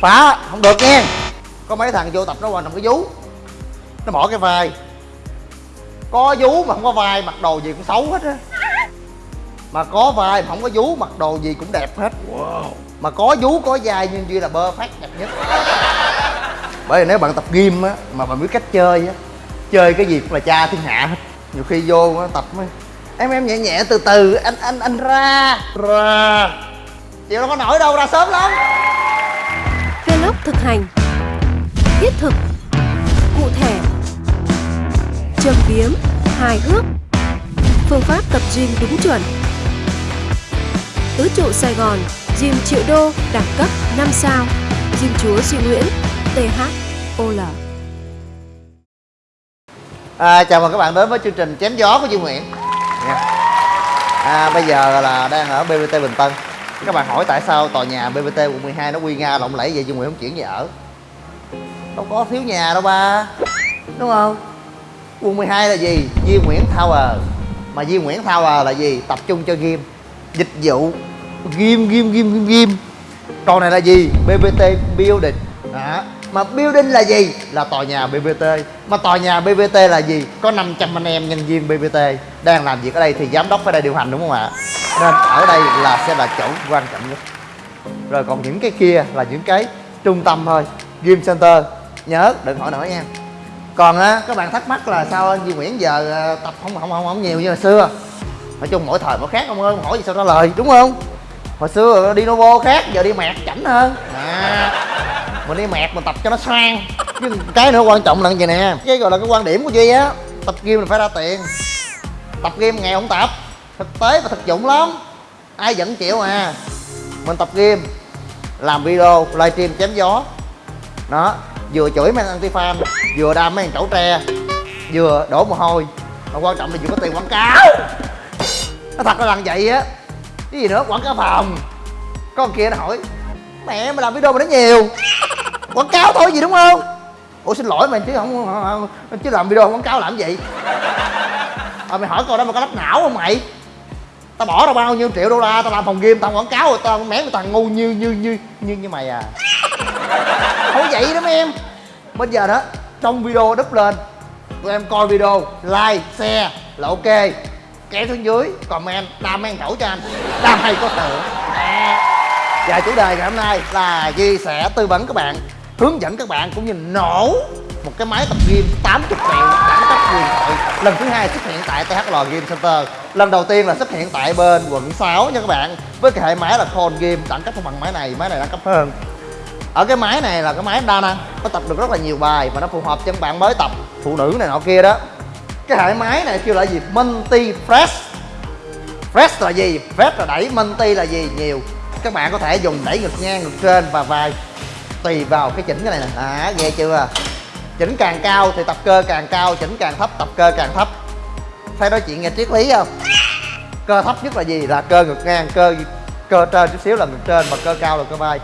phá không được nha có mấy thằng vô tập nó trọng cái vú. Nó bỏ cái vai. Có vú mà không có vai mặc đồ gì cũng xấu hết á. Mà có vai mà không có vú mặc đồ gì cũng đẹp hết. Wow. mà có vú có vai nhưng duy là bơ phát đẹp nhất. Bởi vì nếu bạn tập gym á mà bạn biết cách chơi á chơi cái gì cũng là cha thiên hạ hết. Nhiều khi vô á, tập mới em em nhẹ nhẹ từ từ anh anh anh ra. Ra chịu đâu có nổi đâu ra sớm lắm. Vlog thực hành Thiết thực Cụ thể Châm biếm Hài hước Phương pháp tập gym đúng chuẩn. Tứ trụ Sài Gòn Gym triệu đô đẳng cấp 5 sao Gym chúa Duy Nguyễn THOL À, chào mừng các bạn đến với chương trình chém gió của Duy Nguyễn. Nha. à, Bây giờ là đang ở BBT Bình Tân các bạn hỏi tại sao tòa nhà BBT quận 12 nó quy nga lộng lẫy vậy Duy Nguyễn không chuyển về ở? Đâu có thiếu nhà đâu ba. Đúng không? Quận 12 là gì? Di Nguyễn Tower. Mà Di Nguyễn Tower là gì? Tập trung cho game Dịch vụ. Game, game, game, game, game Còn này là gì? BBT Building. Đó. Mà building là gì? Là tòa nhà BBT mà tòa nhà BBT là gì? Có 500 anh em nhân viên BBT đang làm việc ở đây thì giám đốc phải đây điều hành đúng không ạ? Nên ở đây là sẽ là chỗ quan trọng nhất. Rồi còn những cái kia là những cái trung tâm thôi. Gym center. Nhớ đừng hỏi nữa nha. Còn á các bạn thắc mắc là sao anh Duy Nguyễn giờ ờ, tập không không không, không nhiều như hồi xưa? Nói chung mỗi thời mỗi khác ông ơi hỏi gì sao trả lời đúng không? Hồi xưa đi Novo khác giờ đi mẹt chảnh hơn. À mình đi mẹt mình tập cho nó sang. Chứ cái nữa quan trọng là cái gì nè? Cái gọi là cái quan điểm của duy á tập gym là phải ra tiền. Tập game ngày không tập thực tế và thực dụng lắm. Ai vẫn chịu à? Mình tập game, làm video livestream chém gió. Đó vừa chửi mấy anti fan vừa đam mấy chậu tre vừa đổ mồ hôi. Mà quan trọng là vừa có tiền quảng cáo. Nó thật là làm vậy á. Cái gì nữa quảng cáo phòng con kia nó hỏi mẹ mà làm video mà nó nhiều. Quảng cáo thôi gì đúng không? Ủa xin lỗi mày chứ không, không chứ làm video quảng cáo làm gì? À, mày hỏi câu đó mà có lắp não không mày? Tao bỏ ra bao nhiêu triệu đô la tao làm phòng game tao quảng cáo rồi tao mém thằng ngu như như như như như mày à. Không vậy đó mấy em. Bây giờ đó trong video đúp lên tụi em coi video like share là ok. Kéo xuống dưới comment đam men khẩu cho anh đam hay có thưởng và chủ đề ngày hôm nay là chia sẻ tư vấn các bạn hướng dẫn các bạn cũng như nổ một cái máy tập gym 80 triệu đẳng cấp huyền thoại lần thứ hai xuất hiện tại THL Game Center lần đầu tiên là xuất hiện tại bên quận 6 nha các bạn. Với cái hệ máy là Con Game đẳng cấp không bằng máy này máy này đẳng cấp hơn. Ở cái máy này là cái máy đa năng, nó tập được rất là nhiều bài và nó phù hợp cho các bạn mới tập, phụ nữ này nọ kia đó. Cái hệ máy này kêu là gì? Multi fresh. Fresh là gì? Fresh là đẩy, multi là gì? Nhiều. Các bạn có thể dùng đẩy ngực ngang, ngực trên và vai. Tùy vào cái chỉnh cái này nè. À ghê chưa? Chỉnh càng cao thì tập cơ càng cao, chỉnh càng thấp, tập cơ càng thấp phải nói chuyện nghe triết lý không? Cơ thấp nhất là gì? Là cơ ngực ngang, cơ cơ trên chút xíu là ngực trên, mà cơ cao là cơ vai.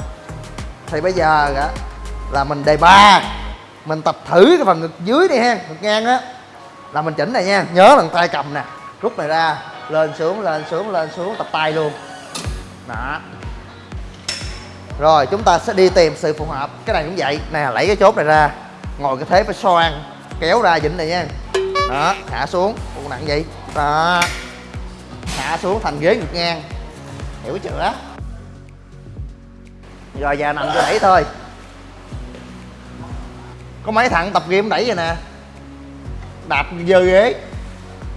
Thì bây giờ á, là mình đề ba. Mình tập thử cái phần ngực dưới đi ha, ngực ngang á. Là mình chỉnh này nha, nhớ là tay cầm nè. Rút này ra, lên xuống lên xuống lên xuống, tập tay luôn. Đó. Rồi, chúng ta sẽ đi tìm sự phù hợp. Cái này cũng vậy nè lấy cái chốt này ra. Ngồi cái thế phải xoan, kéo ra vịnh này nha đó hạ xuống. Ủa, nặng vậy? Đó. Hạ xuống thành ghế ngực ngang. Hiểu chưa? Rồi giờ nằm cho đẩy thôi. Có mấy thằng tập game đẩy vậy nè. Đạp dơ ghế.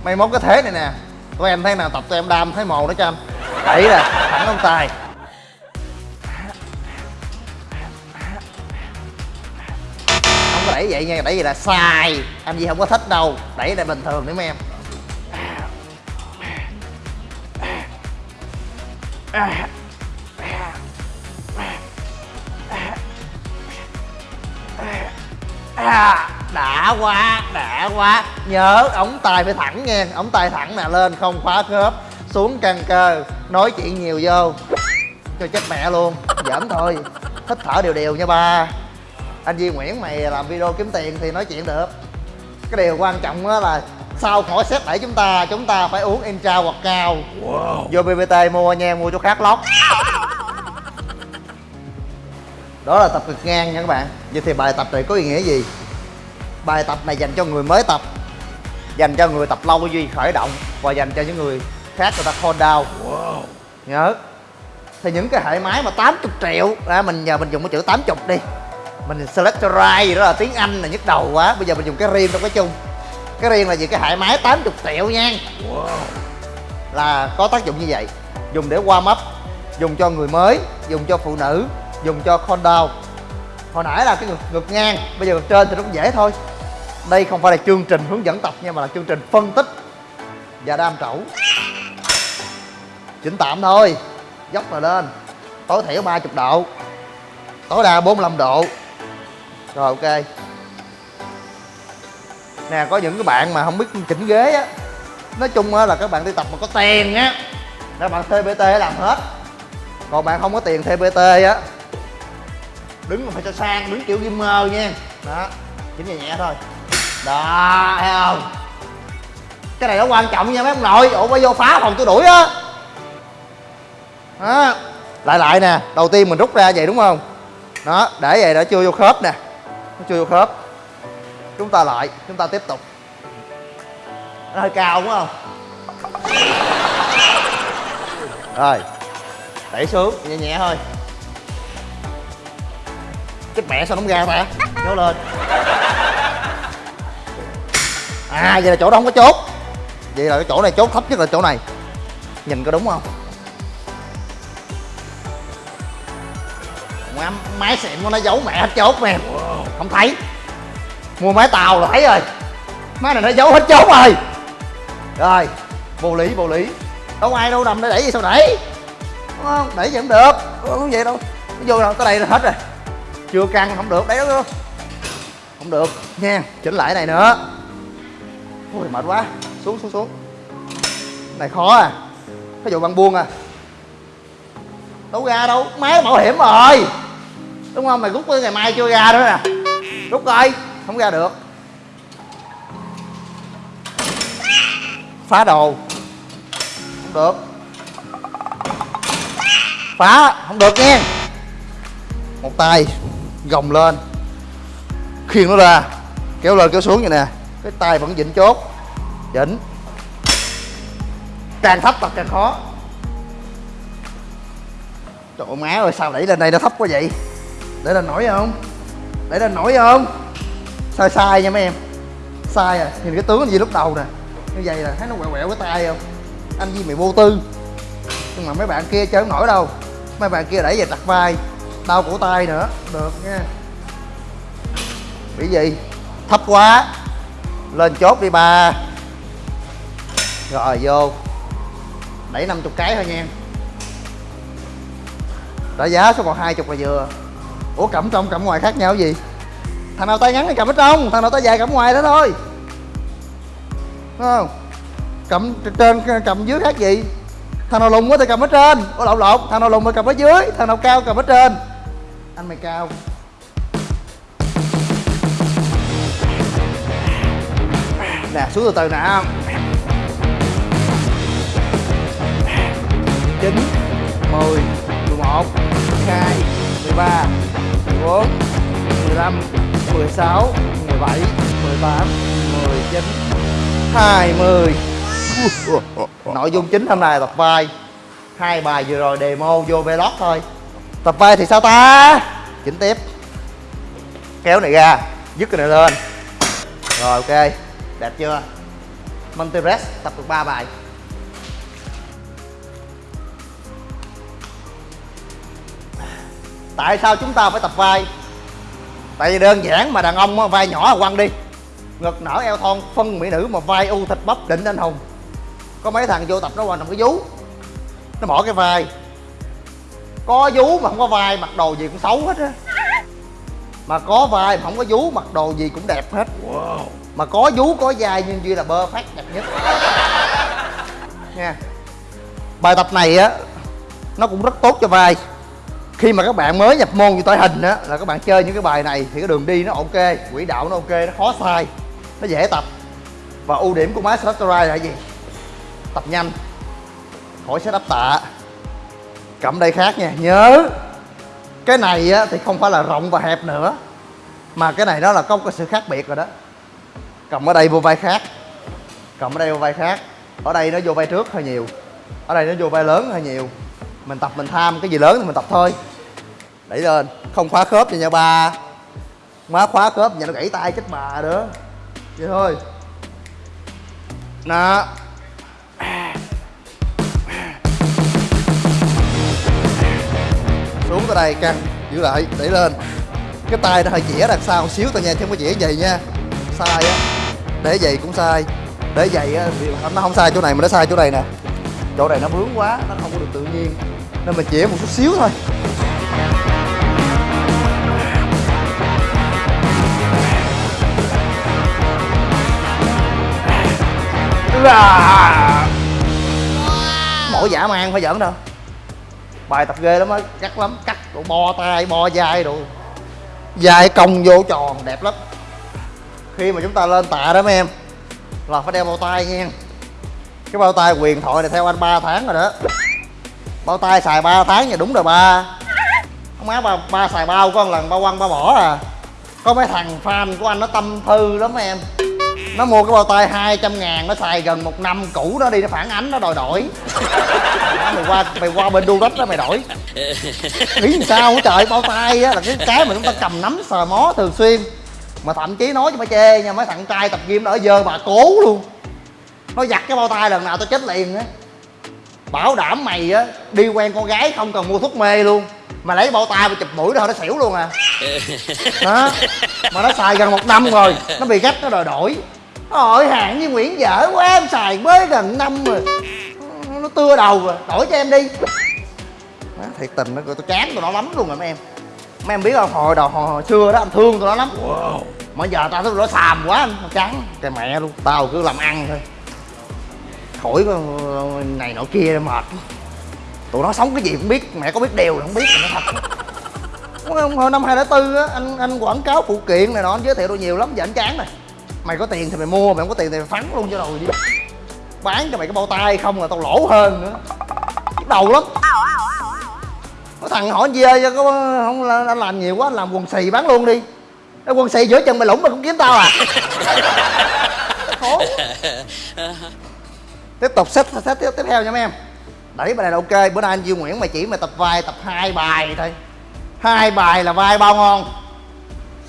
May mốt cái thế này nè. Tụi em thấy nào tập tụi em đam thấy mồ đó cho anh. Đẩy nè thẳng ông tài đẩy vậy nha, đẩy vậy là sai anh gì không có thích đâu, đẩy lại bình thường nữa mấy em. Đã quá đã quá. Nhớ, ống tay phải thẳng nha ống tay thẳng nè, lên không khóa khớp, xuống căng cơ, nói chuyện nhiều vô. Cho chết mẹ luôn, giỡn thôi. Thích thở đều đều nha ba anh Duy Nguyễn mày làm video kiếm tiền thì nói chuyện được. Cái điều quan trọng đó là sau khỏi set đẩy chúng ta chúng ta phải uống intra hoặc cao. Wow. vô bbt mua nha mua chỗ khác lót. Đó là tập cực ngang nha các bạn. Vậy thì bài tập này có ý nghĩa gì? Bài tập này dành cho người mới tập dành cho người tập lâu duy khởi động và dành cho những người khác người ta cool down. Nhớ. Thì những cái hệ máy mà 80 triệu à, mình giờ mình dùng cái chữ 80 đi mình select right gì đó là tiếng anh là nhức đầu quá. Bây giờ mình dùng cái riêng trong cái chung. Cái riêng là gì? Cái hệ máy 80 triệu nha. Là có tác dụng như vậy. Dùng để warm up dùng cho người mới dùng cho phụ nữ dùng cho con down hồi nãy là cái ngực, ngực ngang bây giờ ngực trên thì nó cũng dễ thôi. Đây không phải là chương trình hướng dẫn tập nha mà là chương trình phân tích và đam trẩu. Chỉnh tạm thôi. Dốc rồi lên. Tối thiểu 30 độ. Tối đa 45 độ rồi, ok. Nè, có những cái bạn mà không biết chỉnh ghế á. Nói chung á là các bạn đi tập mà có tiền á. Các bạn TBT làm hết. Còn bạn không có tiền TBT á, đứng mà phải cho sang, đứng kiểu gamer nha. Đó chỉnh nhẹ nhẹ thôi. Đó, thấy không? Cái này nó quan trọng nha, mấy ông nội. Ủa, phải vô phá phòng tôi đuổi á. Đó. Lại lại nè, đầu tiên mình rút ra vậy đúng không? Đó, để vậy đã chưa vô khớp nè nó chưa vô khớp. Chúng ta lại chúng ta tiếp tục. Nó hơi cao đúng không? Rồi đẩy xuống nhẹ nhẹ thôi. Chết mẹ sao nó không ra ta? Nhớ lên. À vậy là chỗ đó không có chốt. Vậy là cái chỗ này chốt thấp nhất là chỗ này. Nhìn có đúng không? Má, máy xịn của nó giấu mẹ hết chốt nè không thấy. Mua máy tàu là thấy rồi. Máy này nó giấu hết chốt rồi. Rồi, vô lý vô lý. Đâu ai đâu, nằm để đẩy gì sao đẩy? Đúng không? Đẩy gì cũng được. Không? Vậy đâu. Nó vô rồi tới đây là hết rồi. Chưa căng, không được. Đấy đó không được. Nha, chỉnh lại này nữa. Ôi mệt quá. Xuống xuống xuống. Này, khó à. Cái vụ băng buông à. Đâu ra đâu. Máy bảo hiểm rồi. Đúng không? Mày rút tới ngày mai chưa ra nữa nè rút coi, không ra được. Phá đồ. Không được. Phá, không được nha. Một tay, gồng lên. Khiêng nó ra. Kéo lên, kéo xuống vậy nè. Cái tay vẫn vịnh chốt. Chỉnh càng thấp tập càng khó. Trời ơi, má ơi, sao đẩy lên đây nó thấp quá vậy? Để lên nổi không? Để lên nổi không sai sai nha mấy em? Sai à? Nhìn cái tướng gì lúc đầu nè? Như vậy là thấy nó quẹo quẹo cái tay không? Anh Di mày vô tư. Nhưng mà mấy bạn kia chơi không nổi đâu. Mấy bạn kia đẩy về đặt vai. Đau cổ tay nữa. Được nha. Bị gì? Thấp quá. Lên chốt đi ba. Rồi, vô. Đẩy 50 cái thôi nha. Trả giá số còn hai chục là vừa ủa, cẩm trong, cẩm ngoài khác nhau gì? Thằng nào tay ngắn thì cầm ở trong, thằng nào tay dài cầm ngoài đó thôi. Đúng không? Cầm trên cầm dưới khác gì? Thằng nào lùn quá thì cầm ở trên. Ủa, lộn lộn. Thằng nào lùn thì cầm ở dưới, thằng nào cao cầm ở trên. Anh mày cao. Nè, xuống từ từ nè. Chín, mười mười một, hai mười ba mười bốn mười lăm, mười sáu, mười bảy, mười tám, mười chín, hai mươi. Nội dung chính hôm nay là tập vai. Hai bài vừa rồi demo vô vlog thôi. Tập vai thì sao ta? Chỉnh tiếp. Kéo này ra, dứt cái này lên. Rồi, ok. Đẹp chưa? Multi press tập được 3 bài. Tại sao chúng ta phải tập vai? Tại vì đơn giản mà đàn ông vai nhỏ là quăng đi. Ngực nở eo thon phân mỹ nữ mà vai u thịt bắp định anh hùng. Có mấy thằng vô tập nó quan trọng cái vú. Nó bỏ cái vai. Có vú mà không có vai mặc đồ gì cũng xấu hết á. Mà có vai mà không có vú mặc đồ gì cũng đẹp hết. Wow. mà có vú có vai nhưng duy là bơ phát đẹp nhất. Nha. Bài tập này á nó cũng rất tốt cho vai khi mà các bạn mới nhập môn như tỏi hình á là các bạn chơi những cái bài này thì cái đường đi nó ok quỹ đạo nó ok nó khó sai nó dễ tập. Và ưu điểm của máy Selector là gì? Tập nhanh khỏi setup tạ. Cầm đây khác nha nhớ cái này á, thì không phải là rộng và hẹp nữa mà cái này nó là có một cái sự khác biệt rồi đó. Cầm ở đây vô vai khác cầm ở đây vô vai khác. Ở đây nó vô vai trước hơi nhiều ở đây nó vô vai lớn hơi nhiều. Mình tập mình tham cái gì lớn thì mình tập thôi đẩy lên. Không khóa khớp cho nha ba. Má khóa khớp nhà nó gãy tay chết bà nữa. Vậy thôi. Nè. Xuống tới đây, căng. Giữ lại. Đẩy lên. Cái tay nó hơi chĩa đằng sau một xíu tao nha, chứ không có chĩa vậy nha. Sai á. Để vậy cũng sai. Để vậy á nó không sai chỗ này mà nó sai chỗ này nè. Chỗ này nó bướng quá, nó không có được tự nhiên. Nên mình chĩa một chút xíu thôi. Mỗi giả mang phải giỡn đâu. Bài tập ghê lắm á cắt lắm cắt đồ bo tay bo vai đồ. Dài cong vô tròn đẹp lắm. Khi mà chúng ta lên tạ đó mấy em là phải đeo bao tay nha. Cái bao tay quyền thoại này theo anh 3 tháng rồi đó. Bao tay xài 3 tháng nha đúng rồi ba. Không má ba, ba xài bao có lần ba quăng ba bỏ à. Có mấy thằng fan của anh nó tâm thư lắm em nó mua cái bao tay 200 ngàn nó xài gần một năm cũ nó đi nó phản ánh nó đòi đổi. Đó, mày qua mày qua bên đu đất đó mày đổi. Nghĩ làm sao hả trời? Bao tay á là cái cái mà chúng ta cầm nắm sờ mó thường xuyên. Mà thậm chí nói cho mấy chê nha mấy thằng trai tập gym nó ở dơ bà cố luôn. Nó giặt cái bao tay lần nào tao chết liền á. Bảo đảm mày á đi quen con gái không cần mua thuốc mê luôn. Mà lấy bao tay mà chụp mũi đó nó xỉu luôn à. Đó mà nó xài gần một năm rồi nó bị gắt nó đòi đổi. Ôi hạng như Nguyễn dở quá em xài mới gần năm rồi. Nó tưa đầu rồi, đổi cho em đi. Đó, Thiệt tình nó tôi chán tụi nó lắm luôn rồi mấy em. Mấy em biết không, hồi đầu hồi, hồi xưa đó anh thương tụi nó lắm. Wow. Mà giờ tao thấy tụi nó xàm quá anh, chán. Cái mẹ luôn, tao cứ làm ăn thôi. Khỏi này nọ kia mệt. Tụi nó sống cái gì cũng biết, mẹ có biết đều là không biết nó thật. Hồi năm 2004 á, anh anh quảng cáo phụ kiện này nọ, anh giới thiệu tôi nhiều lắm, giờ anh chán rồi mày có tiền thì mày mua mày không có tiền thì mày phắn luôn cho rồi đi. Bán cho mày cái bao tay không là tao lỗ hơn nữa. Nhức đầu lắm. Có thằng hỏi gì ơi có không là anh làm nhiều quá anh làm quần xì bán luôn đi. Cái quần xì giữa chân mày lủng mày cũng kiếm tao à. Khổ. Tiếp tục xếp xếp tiếp, tiếp theo nha mấy em. Đẩy bài này là ok bữa nay anh Duy Nguyễn mày chỉ mày tập vai tập hai bài thôi. Hai bài là vai bao ngon.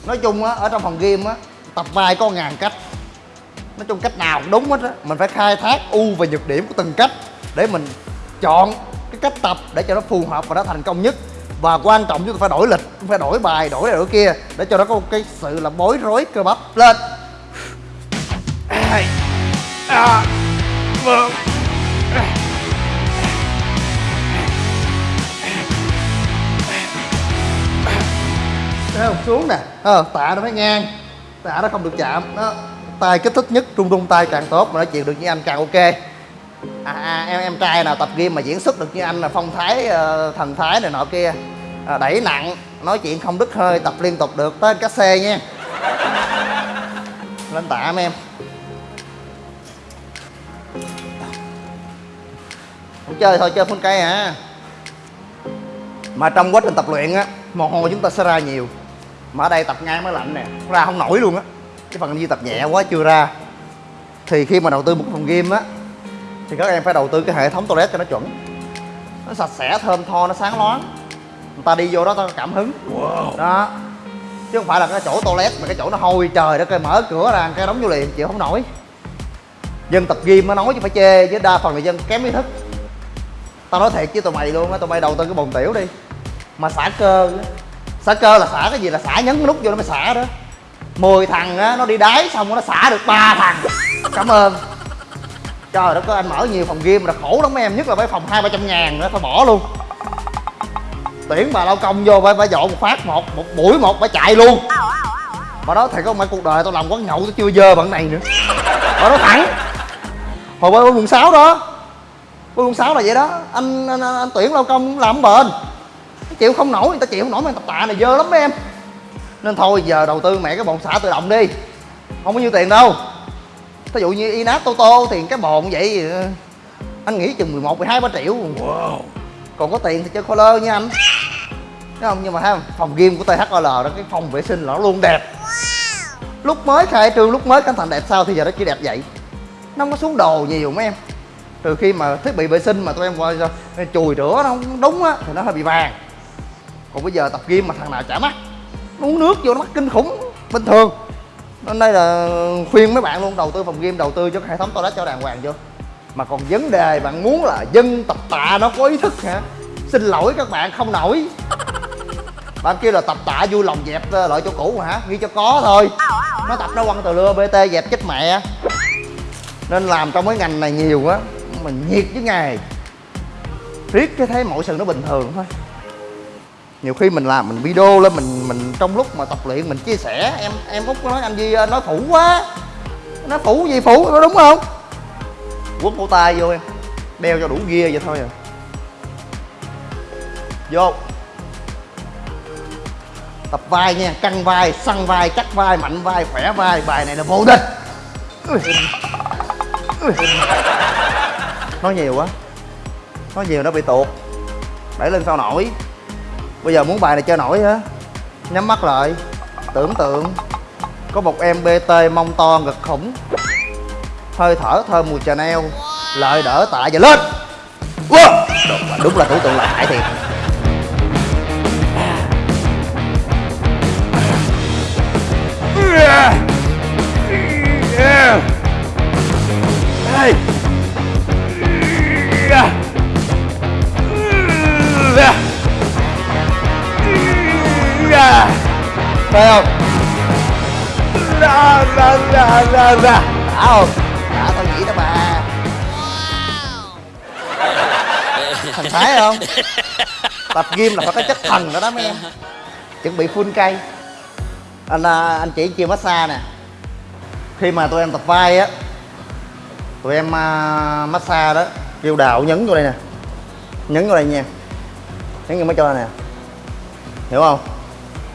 Nói chung á ở trong phòng game á tập vai có ngàn cách. Nói chung cách nào cũng đúng hết á. Mình phải khai thác ưu và nhược điểm của từng cách để mình chọn cái cách tập để cho nó phù hợp và nó thành công nhất. Và quan trọng chúng ta phải đổi lịch phải đổi bài đổi này đổi kia để cho nó có một cái sự là bối rối cơ bắp lên. Hai à, vâng. Thấy không? xuống nè. Ờ, tạ nó phải ngang tạ nó không được chạm. Đó tay kích thích nhất trung trung tay càng tốt mà nói chuyện được như anh càng ok. À, à, em em trai nào tập game mà diễn xuất được như anh là phong thái uh, thần thái này nọ kia. À, đẩy nặng nói chuyện không đứt hơi tập liên tục được tới cá xe nha. Lên tạ em. Không chơi thôi chơi phun cây à. Mà trong quá trình tập luyện á mồ hôi chúng ta sẽ ra nhiều mà ở đây tập ngang mới lạnh nè. Ra không nổi luôn á. Cái phần di tập nhẹ quá chưa ra. Thì khi mà đầu tư một phòng game á thì các em phải đầu tư cái hệ thống toilet cho nó chuẩn. Nó sạch sẽ thơm tho nó sáng loáng. Người ta đi vô đó tao cảm hứng. Wow. đó. Chứ không phải là cái chỗ toilet mà cái chỗ nó hôi trời đó coi mở cửa ra cái đóng vô liền chịu không nổi. Dân tập gym nó nói chứ phải chê chứ đa phần là dân kém ý thức. Tao nói thiệt với tụi mày luôn á tụi mày đầu tư cái bồn tiểu đi. Mà xả cơ xả cơ là xả cái gì là xả nhấn cái nút vô nó mới xả đó. 10 thằng á nó đi đáy xong nó xả được ba thằng. Cảm ơn. Trời đất ơi anh mở nhiều phòng game là khổ lắm mấy em nhất là mấy phòng hai ba trăm ngàn nữa phải bỏ luôn. Tuyển bà lao công vô phải phải dọn một phát một một buổi một phải chạy luôn. Bà đó thầy có mấy cuộc đời tao làm quán nhậu tao chưa dơ bằng này nữa. Bà nói thẳng. Hồi bơi quận sáu đó quận sáu là vậy đó. Anh anh, anh, anh tuyển lao công làm bền chịu không nổi người ta chịu không nổi mà tập tạ này dơ lắm mấy em. Nên thôi giờ đầu tư mẹ cái bồn xả tự động đi. Không có nhiêu tiền đâu. Ví dụ như inat toto tiền cái bồn vậy anh nghĩ chừng 11, 12, 3 triệu. Wow. còn có tiền thì chơi lơ nha anh. Không? Nhưng mà thấy không? Phòng gym của THOL đó cái phòng vệ sinh nó luôn đẹp. Lúc mới khai trương lúc mới cẩn thận đẹp sao thì giờ nó chỉ đẹp vậy. Nó không có xuống đồ nhiều mấy em. Từ khi mà thiết bị vệ sinh mà tụi em coi sao chùi rửa nó không đúng á thì nó hơi bị vàng còn bây giờ tập gym mà thằng nào chả mắt nó uống nước vô nó mắt kinh khủng, bình thường. Nên đây là khuyên mấy bạn luôn, đầu tư phòng gym, đầu tư cho hệ thống toilet cho đàng hoàng chưa mà còn vấn đề bạn muốn là dân tập tạ nó có ý thức hả? Xin lỗi các bạn, không nổi. Bạn kêu là tập tạ vui lòng dẹp ờ, lại chỗ cũ hả? Ghi cho có thôi. Nó tập nó quăng từ lưa bt dẹp chết mẹ. Nên làm trong cái ngành này nhiều quá, mình nhiệt với ngày riết cái thấy mọi sự nó bình thường thôi nhiều khi mình làm mình video lên, mình mình trong lúc mà tập luyện mình chia sẻ. Em em út có nói anh gì ờ, nói phủ quá. Nó phủ gì phủ, có đúng không? Quất cổ tay vô em. Đeo cho đủ ghia vậy thôi à. Vô. Tập vai nha, căng vai, săn vai, chắc vai, mạnh vai, khỏe vai, bài này là vô địch. Nói nhiều quá. Nói nhiều nó bị tuột. Đẩy lên sao nổi bây giờ muốn bài này chơi nổi á. Nhắm mắt lại. Tưởng tượng. Có một em bt mông to, ngực khủng. Hơi thở thơm mùi chanel lợi đỡ tạ và lên. Wow. đúng là tưởng tượng là hại thiệt. Hey! À. Thấy không? Ra ra ra ra ra. Đã không? Đã tao nghĩ đó bà. Thành thái không? Tập gym là phải có chất thần đó đó mấy em. Chuẩn bị full cây Anh à, anh chỉ chia massage nè. Khi mà tụi em tập vai á Tụi em uh, massage đó Kêu đạo nhấn vô đây nè. Nhấn vô đây nha. Nhấn vô mấy cho nè. Hiểu không?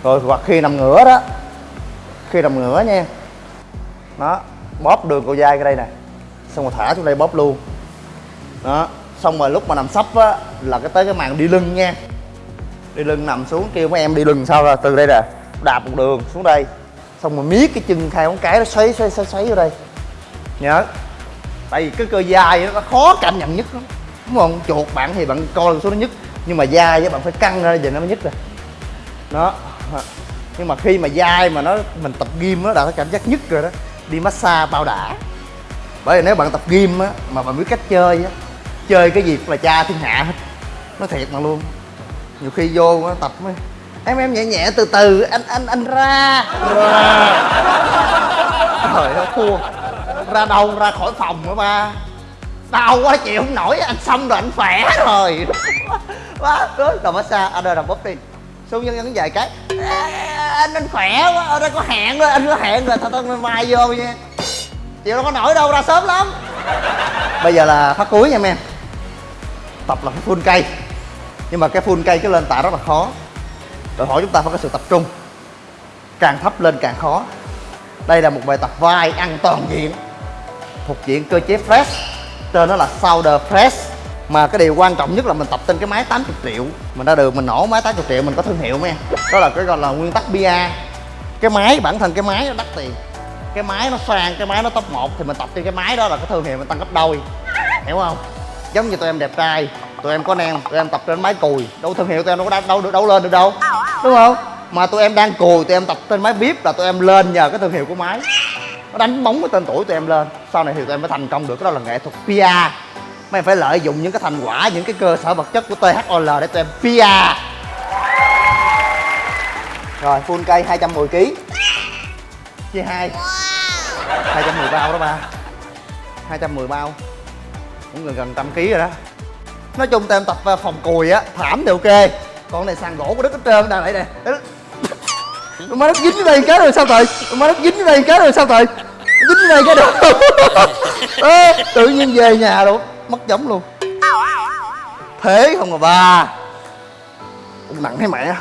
Rồi, hoặc khi nằm ngửa đó, khi nằm ngửa nha. Đó, bóp đường cầu dai cái đây nè. Xong rồi thả xuống đây bóp luôn. Đó, xong rồi lúc mà nằm sấp á, là cái tới cái màn đi lưng nha. Đi lưng nằm xuống kêu mấy em đi lưng sao ra, từ đây nè. Đạp một đường xuống đây. Xong rồi miết cái chân hai ngón cái nó xoáy xoáy xoáy xoáy vô đây. Nhớ. Tại vì cái cơ dai nó khó cảm nhận nhất lắm. Đúng không? Chuột bạn thì bạn coi số nó nhất nhưng mà dai với bạn phải căng ra, giờ nó mới nhất rồi đó nhưng mà khi mà dai mà nó, mình tập gym nó đã có cảm giác nhất rồi đó, đi massage bao đã. Bởi vì nếu bạn tập gym á, mà bạn biết cách chơi á, chơi cái gì là cha thiên hạ hết. Nó thiệt mà luôn. Nhiều khi vô nó tập mới em em nhẹ nhẹ từ từ, anh anh anh ra. Trời ơi, thua. Ra đâu, ra khỏi phòng hả ba? Đau quá, chịu không nổi, anh xong rồi, anh khỏe rồi. Quá rồi massage anh ơi làm bóp đi xuống nhân nhân vài cái anh anh khỏe quá, ở đây có hẹn rồi, anh có hẹn rồi, thôi thôi, mai vô nha chịu đâu có nổi đâu, ra sớm lắm. Bây giờ là phát cuối nha em tập là cái full cây. Nhưng mà cái full cây cái lên tạ rất là khó. Đòi hỏi chúng ta phải có sự tập trung. Càng thấp lên càng khó. Đây là một bài tập vai ăn toàn diện. Thuộc diện cơ chế fresh. Tên nó là shoulder press mà cái điều quan trọng nhất là mình tập trên cái máy 80 triệu. Mình ra đường mình nổ máy 80 triệu, mình có thương hiệu mấy đó là cái gọi là nguyên tắc bia. Cái máy, bản thân cái máy nó đắt tiền. Cái máy nó sang, cái máy nó top 1 thì mình tập trên cái máy đó là cái thương hiệu mình tăng gấp đôi. Hiểu không? Giống như tụi em đẹp trai, tụi em có nem tụi em tập trên máy cùi. Đâu thương hiệu tụi em đâu có đâu được đâu lên được đâu. Đúng không? Mà tụi em đang cùi, tụi em tập trên máy vip là tụi em lên nhờ cái thương hiệu của máy. Nó đánh bóng cái tên tuổi tụi em lên. Sau này thì tụi em mới thành công được. Cái đó là nghệ thuật PR mấy em phải lợi dụng những cái thành quả những cái cơ sở vật chất của THOL để tụi em PR rồi full cây 210 kg chia hai. Wow. 210 bao đó ba. 210 bao. Cũng gần gần trăm kg rồi đó. Nói chung tụi em tập à, phòng cùi á thảm thì ok. Còn này sàn gỗ của đức hết trơn đang lại nè. Má nó dính đây cái rồi sao trời má nó dính đây cái rồi sao trời dính đây cái được. Tự nhiên về nhà luôn mất giống luôn. Thế không à ba nặng thấy mẹ.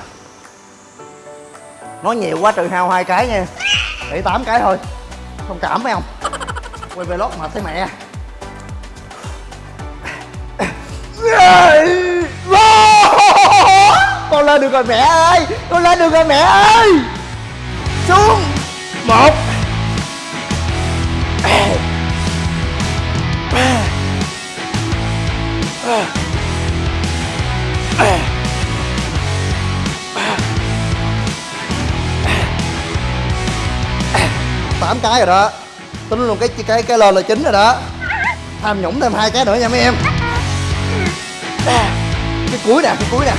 Nói nhiều quá trừ hao hai cái nha. Để tám cái thôi. Không cảm phải không quay vlog mệt thấy mẹ. Con lên lên được rồi mẹ ơi. Con lên được rồi mẹ ơi. Xuống. Một. Tám cái rồi đó. Tính luôn cái cái cái lên là chính rồi đó. Tham nhũng thêm hai cái nữa nha mấy em. Cái cuối nè, cái cuối nè.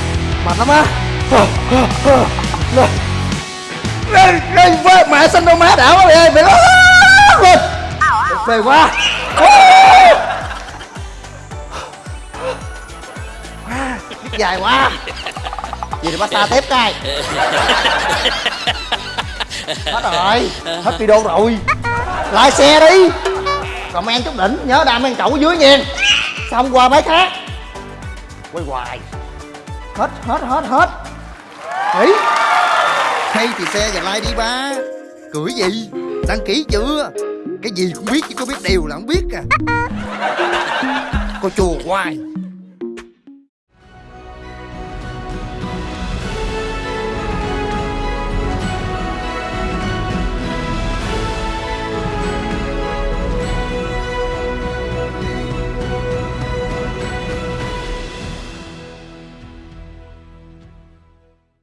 Mệt lắm á. Lên lên mẹ xanh đâu má đảo quá mày ơi mày lên phê quá. Dài quá. Vậy thì massage tiếp cái, hết rồi hết video rồi. Lại xe đi. Comment chút đỉnh nhớ đam ăn chậu ở dưới nha. Xong qua mấy khác. Quay hoài. Hết hết hết hết. Nghỉ hay thì xe và like đi ba. Cười gì? Đăng ký chưa? Cái gì cũng biết chứ có biết điều là không biết à. Cô chùa hoài.